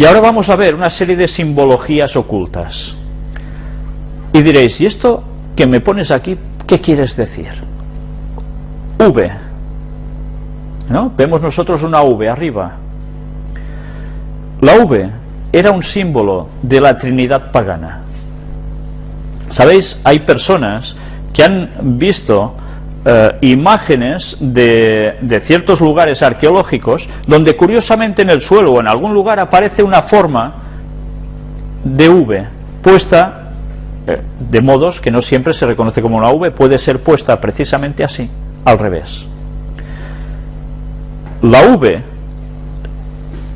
Y ahora vamos a ver una serie de simbologías ocultas. Y diréis, ¿y esto que me pones aquí, qué quieres decir? V. ¿No? Vemos nosotros una V arriba. La V era un símbolo de la Trinidad pagana. ¿Sabéis? Hay personas que han visto eh, imágenes de, ciertos lugares arqueológicos donde curiosamente en el suelo o en algún lugar aparece una forma de V puesta eh, de modos que no siempre se reconoce como una V, puede ser puesta precisamente así, al revés. La V,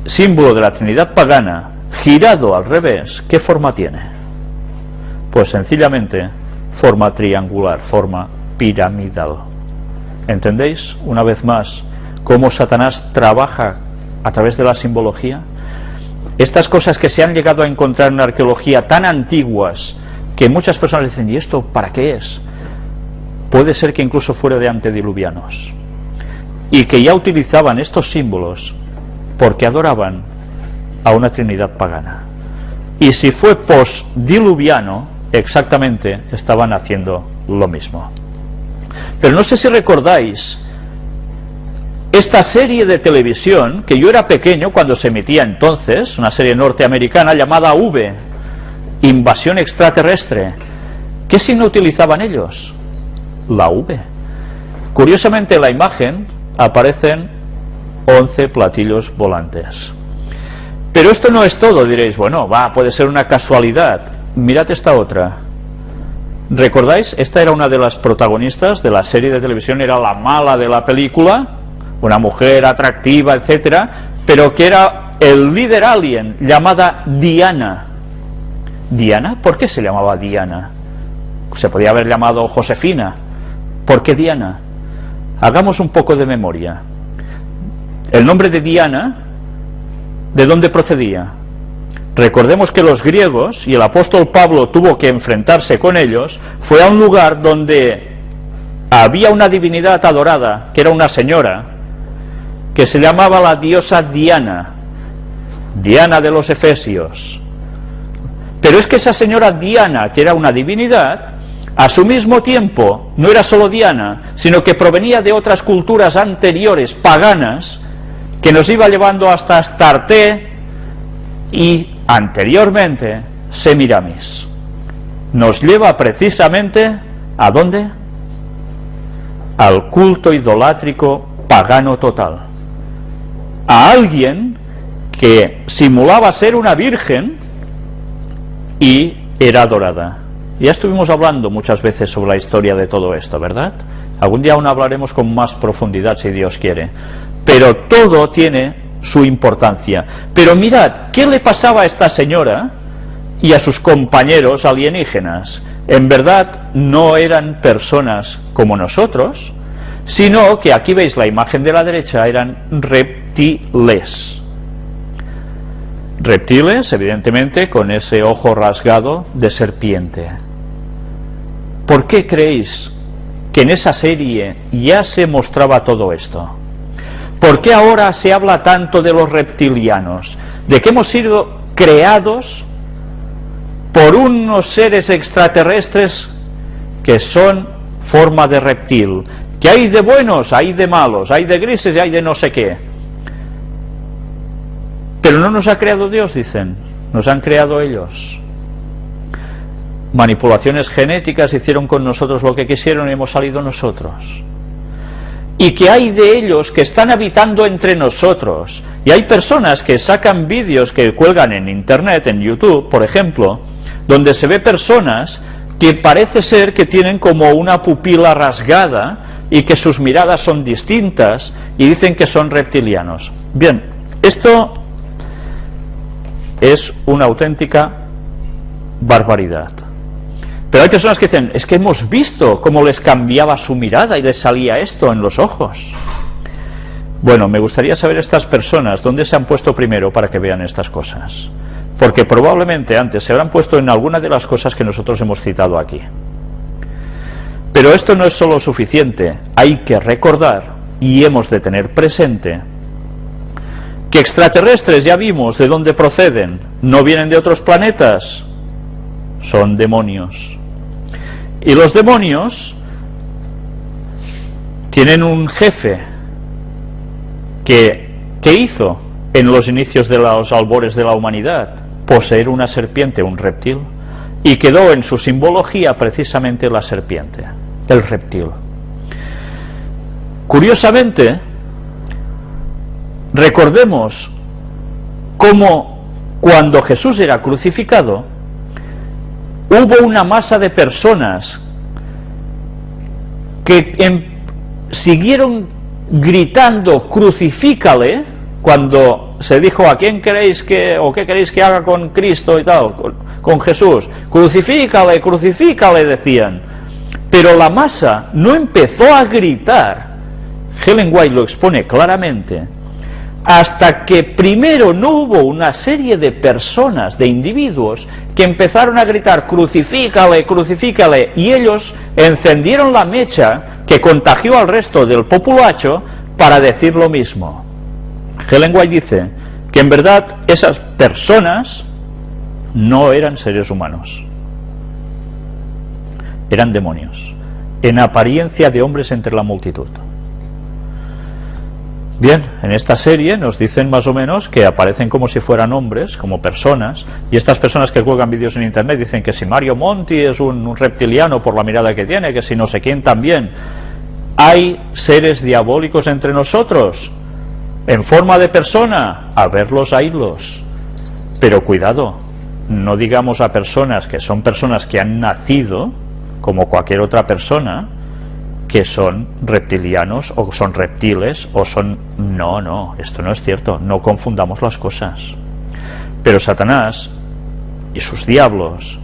símbolo de la Trinidad pagana, girado al revés, ¿qué forma tiene? Pues sencillamente forma triangular, forma piramidal. ¿Entendéis, una vez más, cómo Satanás trabaja a través de la simbología? Estas cosas que se han llegado a encontrar en la arqueología tan antiguas, que muchas personas dicen, ¿y esto para qué es? Puede ser que incluso fuera de antediluvianos. Y que ya utilizaban estos símbolos porque adoraban a una trinidad pagana. Y si fue postdiluviano, exactamente estaban haciendo lo mismo. Pero no sé si recordáis esta serie de televisión, que yo era pequeño cuando se emitía entonces, una serie norteamericana llamada V, Invasión extraterrestre. ¿Qué signo utilizaban ellos? La V. Curiosamente en la imagen aparecen 11 platillos volantes. Pero esto no es todo, diréis, bueno, va, puede ser una casualidad. Mirad esta otra. ¿Recordáis? Esta era una de las protagonistas de la serie de televisión, era la mala de la película, una mujer atractiva, etcétera, pero que era el líder alien, llamada Diana. ¿Diana? ¿Por qué se llamaba Diana? Se podía haber llamado Josefina. ¿Por qué Diana? Hagamos un poco de memoria. El nombre de Diana, ¿de dónde procedía? Recordemos que los griegos, y el apóstol Pablo tuvo que enfrentarse con ellos, fue a un lugar donde había una divinidad adorada, que era una señora, que se llamaba la diosa Diana, Diana de los Efesios. Pero es que esa señora Diana, que era una divinidad, a su mismo tiempo no era solo Diana, sino que provenía de otras culturas anteriores, paganas, que nos iba llevando hasta Astarte y anteriormente Semiramis. Nos lleva precisamente ¿a dónde? Al culto idolátrico pagano total. A alguien que simulaba ser una virgen y era adorada. Ya estuvimos hablando muchas veces sobre la historia de todo esto, ¿verdad? Algún día aún hablaremos con más profundidad si Dios quiere. Pero todo tiene su importancia. Pero mirad, ¿qué le pasaba a esta señora y a sus compañeros alienígenas? En verdad no eran personas como nosotros, sino que aquí veis la imagen de la derecha, eran reptiles. Reptiles, evidentemente, con ese ojo rasgado de serpiente. ¿Por qué creéis que en esa serie ya se mostraba todo esto? ¿Por qué ahora se habla tanto de los reptilianos? De que hemos sido creados por unos seres extraterrestres que son forma de reptil. Que hay de buenos, hay de malos, hay de grises y hay de no sé qué. Pero no nos ha creado Dios, dicen. Nos han creado ellos. Manipulaciones genéticas hicieron con nosotros lo que quisieron y hemos salido nosotros y que hay de ellos que están habitando entre nosotros. Y hay personas que sacan vídeos que cuelgan en internet, en YouTube, por ejemplo, donde se ve personas que parece ser que tienen como una pupila rasgada y que sus miradas son distintas y dicen que son reptilianos. Bien, esto es una auténtica barbaridad. Pero hay personas que dicen, es que hemos visto cómo les cambiaba su mirada y les salía esto en los ojos. Bueno, me gustaría saber estas personas dónde se han puesto primero para que vean estas cosas. Porque probablemente antes se habrán puesto en alguna de las cosas que nosotros hemos citado aquí. Pero esto no es solo suficiente, hay que recordar y hemos de tener presente Que extraterrestres, ya vimos de dónde proceden, no vienen de otros planetas, son demonios. Y los demonios tienen un jefe que, ¿qué hizo en los inicios de los albores de la humanidad? Poseer una serpiente, un reptil. Y quedó en su simbología precisamente la serpiente, el reptil. Curiosamente, recordemos cómo cuando Jesús era crucificado, hubo una masa de personas que en siguieron gritando crucifícale cuando se dijo a quién queréis que o qué queréis que haga con Cristo y tal, con, Jesús, crucifícale, crucifícale decían, pero la masa no empezó a gritar, Helen White lo expone claramente, hasta que primero no hubo una serie de personas, de individuos, que empezaron a gritar crucifícale, crucifícale, y ellos encendieron la mecha que contagió al resto del populacho para decir lo mismo. Helen White dice que en verdad esas personas no eran seres humanos, eran demonios, en apariencia de hombres entre la multitud. Bien, en esta serie nos dicen más o menos que aparecen como si fueran hombres, como personas, y estas personas que juegan vídeos en internet dicen que si Mario Monti es un, reptiliano por la mirada que tiene, que si no sé quién también. ¿Hay seres diabólicos entre nosotros? ¿En forma de persona? A verlos, a irlos. Pero cuidado, no digamos a personas que son personas que han nacido, como cualquier otra persona, que son reptilianos o son reptiles o son... No, no, esto no es cierto, no confundamos las cosas. Pero Satanás y sus diablos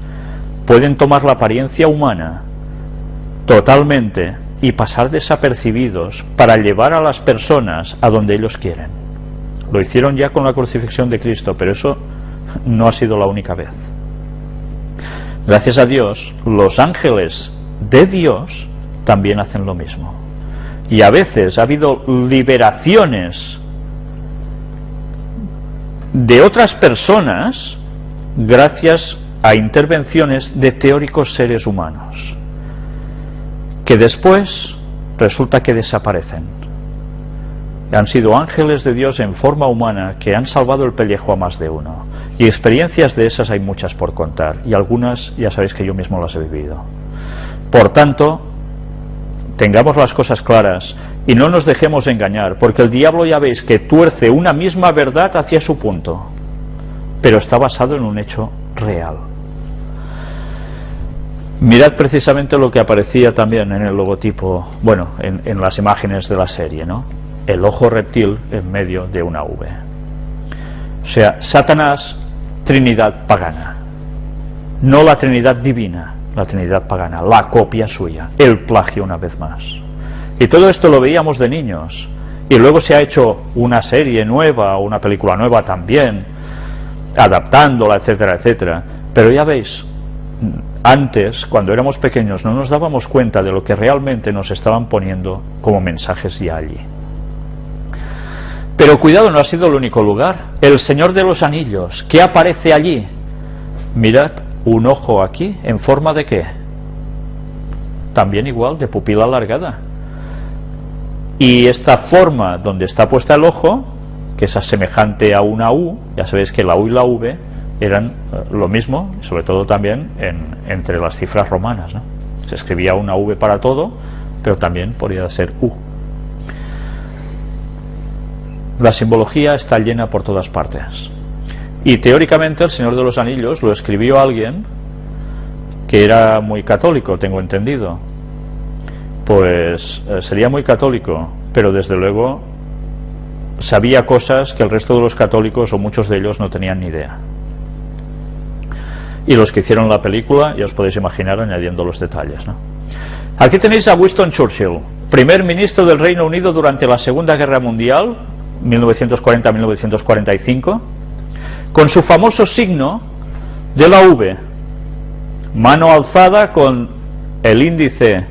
pueden tomar la apariencia humana totalmente y pasar desapercibidos para llevar a las personas a donde ellos quieren. Lo hicieron ya con la crucifixión de Cristo, pero eso no ha sido la única vez. Gracias a Dios, los ángeles de Dios también hacen lo mismo. Y a veces ha habido liberaciones de otras personas gracias a intervenciones de teóricos seres humanos, que después resulta que desaparecen. Han sido ángeles de Dios en forma humana que han salvado el pellejo a más de uno. Y experiencias de esas hay muchas por contar, y algunas ya sabéis que yo mismo las he vivido. Por tanto, tengamos las cosas claras y no nos dejemos engañar, porque el diablo ya veis que tuerce una misma verdad hacia su punto, pero está basado en un hecho real. Mirad precisamente lo que aparecía también en el logotipo, bueno, en, las imágenes de la serie, ¿no? El ojo reptil en medio de una V. O sea, Satanás, Trinidad pagana, no la Trinidad divina, la Trinidad pagana, la copia suya, el plagio una vez más. Y todo esto lo veíamos de niños, y luego se ha hecho una serie nueva, una película nueva también, adaptándola, etcétera, etcétera. Pero ya veis, antes, cuando éramos pequeños, no nos dábamos cuenta de lo que realmente nos estaban poniendo como mensajes ya allí. Pero cuidado, no ha sido el único lugar. El Señor de los Anillos, ¿qué aparece allí? Mirad, un ojo aquí, ¿en forma de qué? También igual, de pupila alargada. Y esta forma donde está puesta el ojo, que es semejante a una U, ya sabéis que la U y la V eran eh, lo mismo, sobre todo también entre las cifras romanas. Se escribía una V para todo, pero también podría ser U. La simbología está llena por todas partes. Y teóricamente el Señor de los Anillos lo escribió alguien que era muy católico, tengo entendido. Pues eh, sería muy católico, pero desde luego sabía cosas que el resto de los católicos o muchos de ellos no tenían ni idea. Y los que hicieron la película, ya os podéis imaginar añadiendo los detalles. ¿no? Aquí tenéis a Winston Churchill, primer ministro del Reino Unido durante la Segunda Guerra Mundial, 1940-1945 con su famoso signo de la V, mano alzada con el índice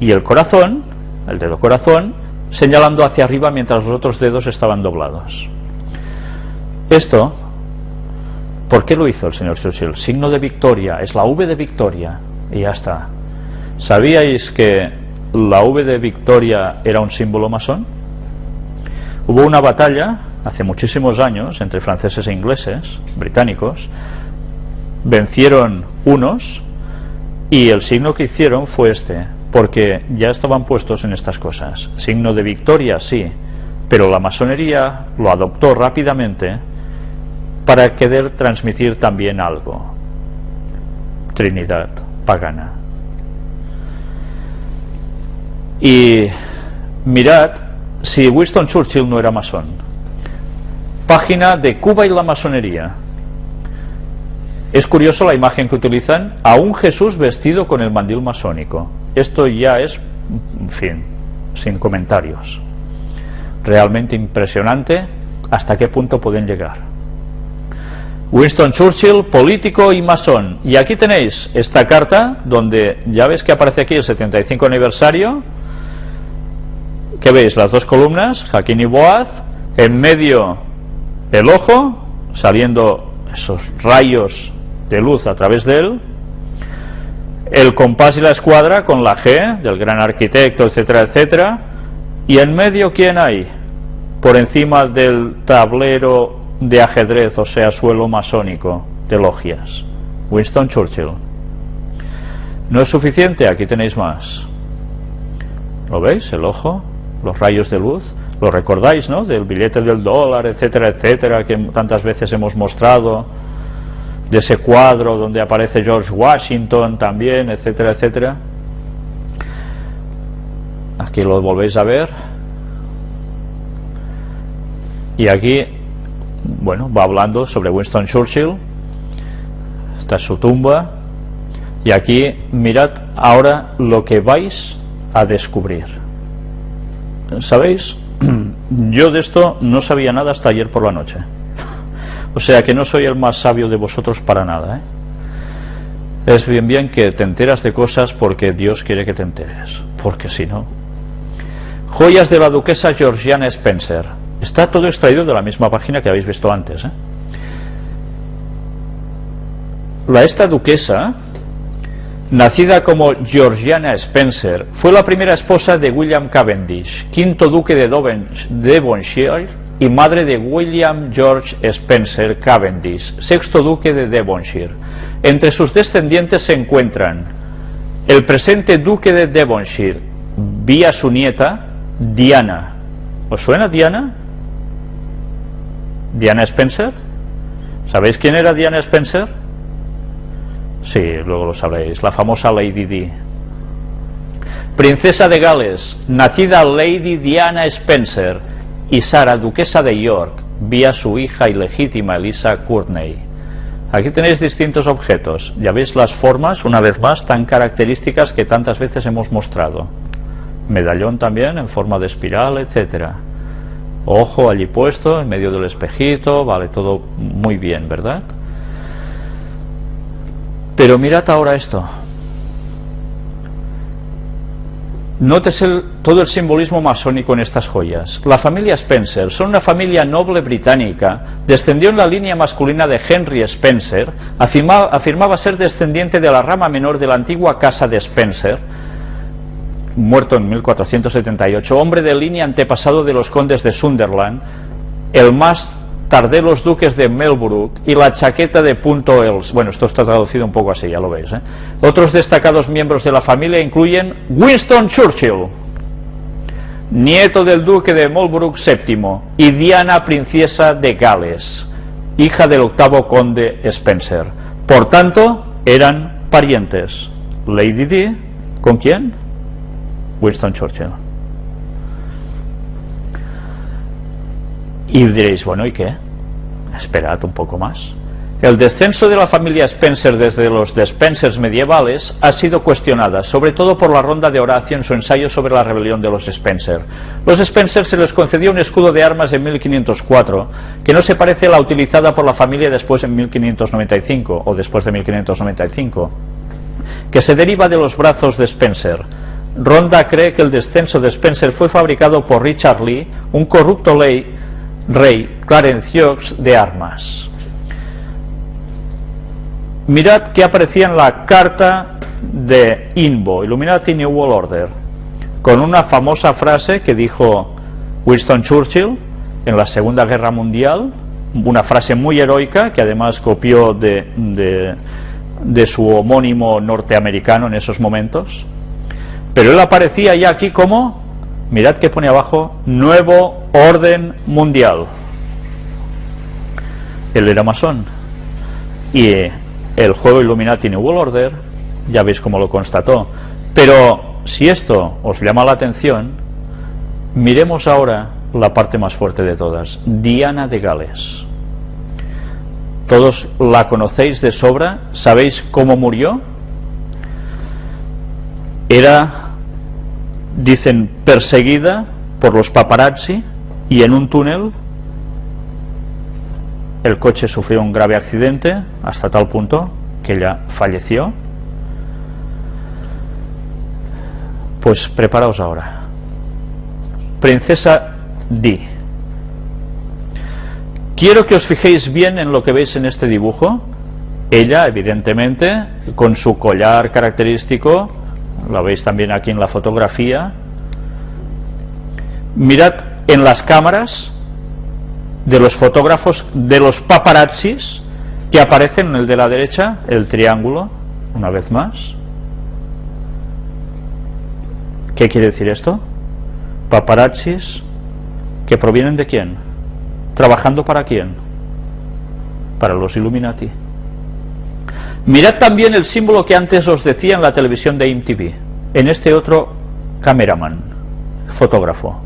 y el corazón, el dedo corazón, señalando hacia arriba mientras los otros dedos estaban doblados. Esto, ¿por qué lo hizo el señor Churchill? Signo de victoria, es la V de victoria y ya está. ¿Sabíais que la V de victoria era un símbolo masón? Hubo una batalla hace muchísimos años entre franceses e ingleses, británicos, vencieron unos y el signo que hicieron fue este, porque ya estaban puestos en estas cosas. Signo de victoria, sí, pero la masonería lo adoptó rápidamente para querer transmitir también algo. Trinidad pagana. Y mirad si Winston Churchill no era masón. Página de Cuba y la masonería. Es curioso la imagen que utilizan a un Jesús vestido con el mandil masónico. Esto ya es, en fin, sin comentarios. Realmente impresionante hasta qué punto pueden llegar. Winston Churchill, político y masón. Y aquí tenéis esta carta donde ya ves que aparece aquí el 75 aniversario. ¿Qué veis? Las dos columnas, Jaquín y Boaz, en medio el ojo, saliendo esos rayos de luz a través de él, el compás y la escuadra con la G del gran arquitecto, etcétera, etcétera, y en medio ¿quién hay? Por encima del tablero de ajedrez, o sea, suelo masónico de logias, Winston Churchill. ¿No es suficiente? Aquí tenéis más. ¿Lo veis? El ojo, los rayos de luz. ¿Lo recordáis, no? Del billete del dólar, etcétera, etcétera, que tantas veces hemos mostrado de ese cuadro donde aparece George Washington también, etcétera, etcétera. Aquí lo volvéis a ver. Y aquí, bueno, va hablando sobre Winston Churchill. Esta es su tumba. Y aquí, mirad ahora lo que vais a descubrir. ¿Sabéis? Yo de esto no sabía nada hasta ayer por la noche. O sea que no soy el más sabio de vosotros para nada. ¿eh? Es bien bien que te enteras de cosas porque Dios quiere que te enteres, porque si no... Joyas de la duquesa Georgiana Spencer. Está todo extraído de la misma página que habéis visto antes. ¿eh? La esta duquesa, nacida como Georgiana Spencer, fue la primera esposa de William Cavendish, quinto duque de Devonshire y madre de William George Spencer Cavendish, sexto duque de Devonshire. Entre sus descendientes se encuentran el presente duque de Devonshire, vía su nieta, Diana. ¿Os suena Diana? ¿Diana Spencer? ¿Sabéis quién era Diana Spencer? Sí, luego lo sabréis, la famosa Lady Di. Princesa de Gales, nacida Lady Diana Spencer, y Sara, duquesa de York, vía su hija ilegítima Elisa Courtney. Aquí tenéis distintos objetos, ya veis las formas, una vez más, tan características que tantas veces hemos mostrado. Medallón también en forma de espiral, etcétera. Ojo allí puesto, en medio del espejito, vale, todo muy bien, ¿verdad? Pero mirad ahora esto. Notes todo el simbolismo masónico en estas joyas. La familia Spencer son una familia noble británica, descendió en la línea masculina de Henry Spencer, afirmaba ser descendiente de la rama menor de la antigua casa de Spencer, muerto en 1478, hombre de línea antepasado de los condes de Sunderland, el más tardé los duques de Melbrook y la chaqueta de Punto Els. Bueno, esto está traducido un poco así, ya lo veis. ¿eh? Otros destacados miembros de la familia incluyen Winston Churchill, nieto del duque de Melbrook VII, y Diana, princesa de Gales, hija del octavo conde Spencer. Por tanto, eran parientes. Lady Di, ¿con quién? Winston Churchill. Y diréis, bueno, ¿y qué? Esperad un poco más. El descenso de la familia Spencer desde los Despensers medievales ha sido cuestionada, sobre todo por la ronda de Horacio en su ensayo sobre la rebelión de los Spencer. Los Spencer se les concedió un escudo de armas en 1504, que no se parece a la utilizada por la familia después en 1595, o después de 1595, que se deriva de los brazos de Spencer. Ronda cree que el descenso de Spencer fue fabricado por Richard Lee, un corrupto ley, rey Clarence de armas. Mirad qué aparecía en la carta de INBO, Illuminati New World Order, con una famosa frase que dijo Winston Churchill en la Segunda Guerra Mundial, una frase muy heroica que además copió de, de, su homónimo norteamericano en esos momentos, pero él aparecía ya aquí como, mirad que pone abajo, nuevo orden mundial. Él era masón. Y el juego Illuminati New World Order, ya veis cómo lo constató. Pero si esto os llama la atención, miremos ahora la parte más fuerte de todas, Diana de Gales. Todos la conocéis de sobra, ¿sabéis cómo murió? Era, dicen, perseguida por los paparazzi y en un túnel el coche sufrió un grave accidente hasta tal punto que ella falleció. Pues preparaos ahora. Princesa Di. Quiero que os fijéis bien en lo que veis en este dibujo. Ella, evidentemente, con su collar característico, lo veis también aquí en la fotografía. Mirad en las cámaras de los fotógrafos, de los paparazzis que aparecen en el de la derecha, el triángulo, una vez más. ¿Qué quiere decir esto? Paparazzis que provienen de quién? ¿Trabajando para quién? Para los Illuminati. Mirad también el símbolo que antes os decía en la televisión de MTV, en este otro cameraman, fotógrafo.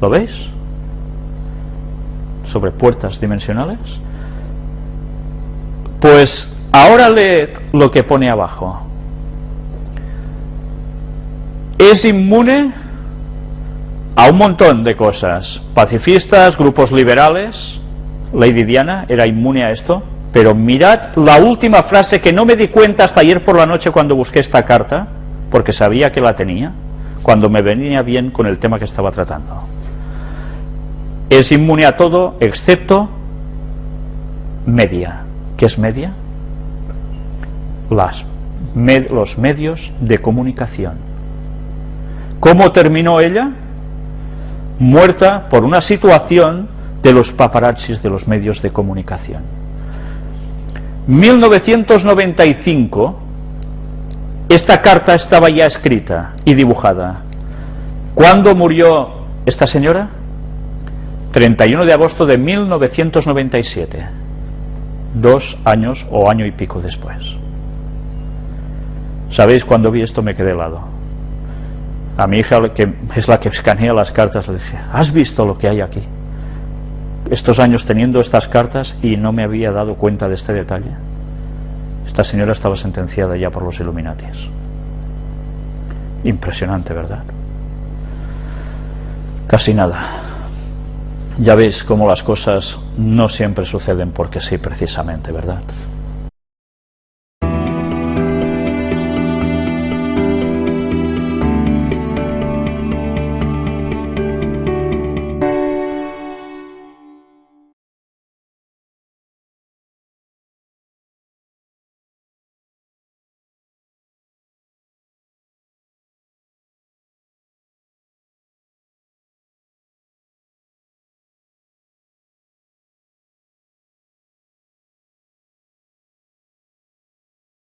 ¿Lo veis? Sobre puertas dimensionales. Pues ahora leed lo que pone abajo. Es inmune a un montón de cosas. Pacifistas, grupos liberales. Lady Diana era inmune a esto. Pero mirad la última frase que no me di cuenta hasta ayer por la noche cuando busqué esta carta, porque sabía que la tenía, cuando me venía bien con el tema que estaba tratando. Es inmune a todo excepto media. ¿Qué es media? Las, los medios de comunicación. ¿Cómo terminó ella? Muerta por una situación de los paparazzis de los medios de comunicación. 1995, esta carta estaba ya escrita y dibujada. ¿Cuándo murió esta señora? 31 de agosto de 1997 dos años o año y pico después. ¿Sabéis? Cuando vi esto me quedé helado. A mi hija, que es la que escanea las cartas, le dije, ¿has visto lo que hay aquí? Estos años teniendo estas cartas y no me había dado cuenta de este detalle. Esta señora estaba sentenciada ya por los Illuminatis. Impresionante, ¿verdad? Casi nada. Ya veis cómo las cosas no siempre suceden porque sí, precisamente, ¿verdad?